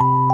you